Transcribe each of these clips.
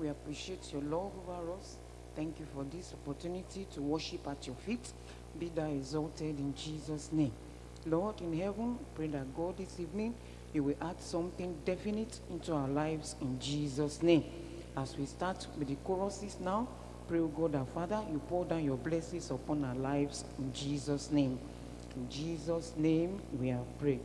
We appreciate your love over us. Thank you for this opportunity to worship at your feet. Be thou exalted in Jesus' name. Lord in heaven, pray that God this evening, you will add something definite into our lives in Jesus' name. As we start with the choruses now, pray, God our Father, you pour down your blessings upon our lives in Jesus' name. In Jesus' name we have prayed.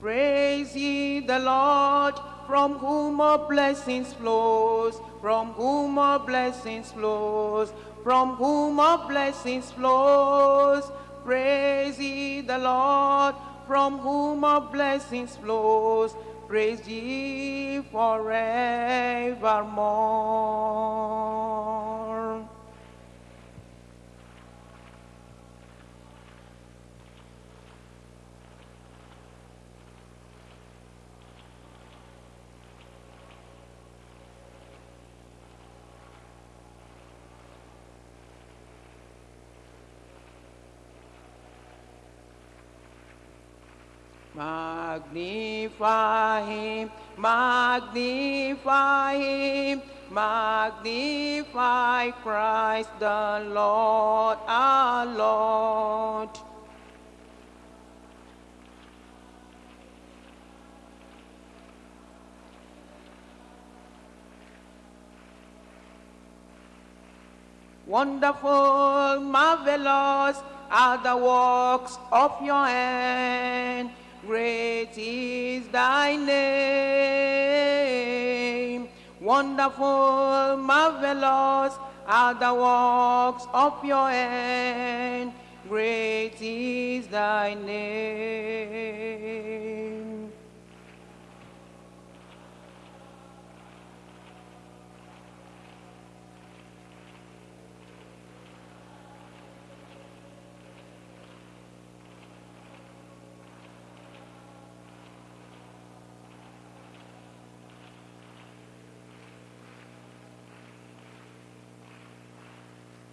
Praise ye the Lord, from whom all blessings flows, from whom all blessings flows, from whom all blessings flows. Praise ye the Lord, from whom all blessings flows. Praise ye forevermore. Magnify him, magnify him, magnify Christ the Lord, our Lord. Wonderful, marvelous are the works of your hand. Great is thy name. Wonderful, marvelous are the works of your hand. Great is thy name.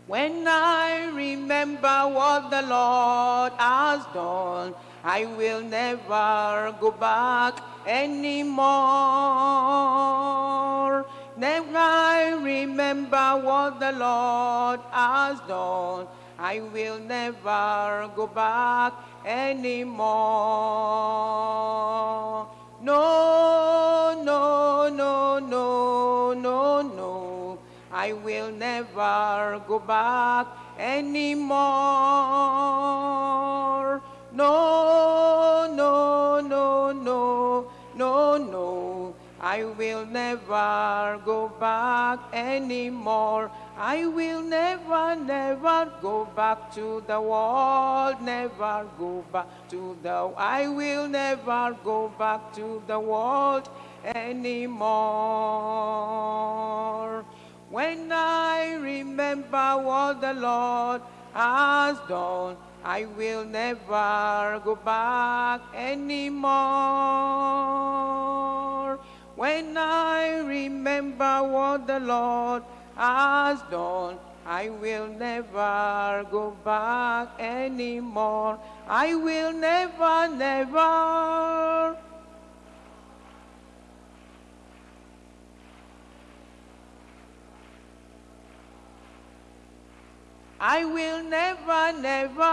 When I remember what the Lord has done, I will never go back anymore. Never I remember what the Lord has done, I will never go back anymore. I will never go back anymore. No, no, no, no, no, no. I will never go back anymore. I will never, never go back to the world. Never go back to the. I will never go back to the world anymore. When I remember what the Lord has done, I will never go back anymore. When I remember what the Lord has done, I will never go back anymore. I will never, never. I will never, never.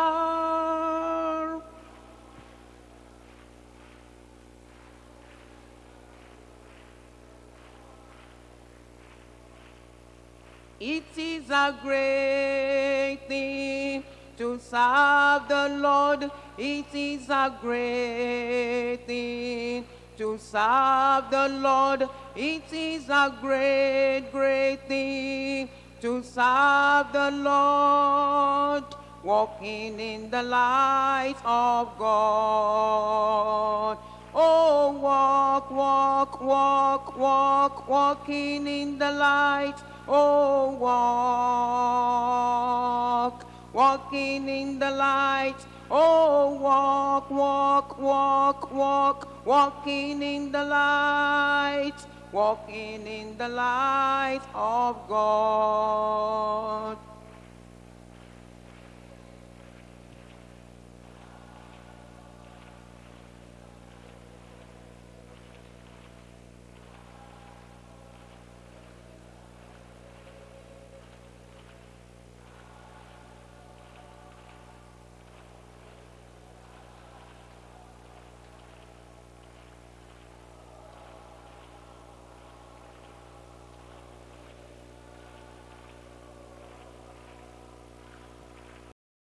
It is a great thing to serve the Lord. It is a great thing to serve the Lord. It is a great, great thing to serve the Lord, walking in the light of God. Oh, walk, walk, walk, walk, walking in the light. Oh, walk, walking in the light. Oh, walk, walk, walk, walk, walking in the light walking in the light of God.